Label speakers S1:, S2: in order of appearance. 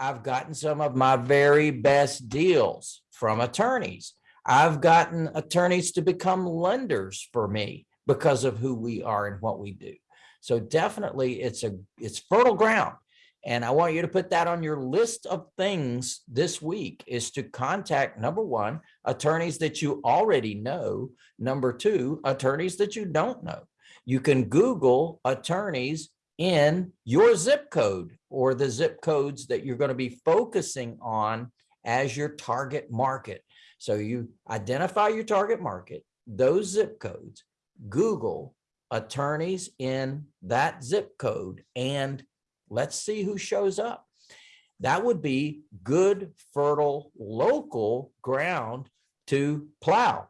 S1: I've gotten some of my very best deals from attorneys. I've gotten attorneys to become lenders for me because of who we are and what we do. So definitely it's a, it's fertile ground. And I want you to put that on your list of things this week is to contact number one, attorneys that you already know. Number two, attorneys that you don't know. You can Google attorneys in your zip code or the zip codes that you're going to be focusing on as your target market. So you identify your target market, those zip codes, Google attorneys in that zip code, and let's see who shows up. That would be good, fertile, local ground to plow.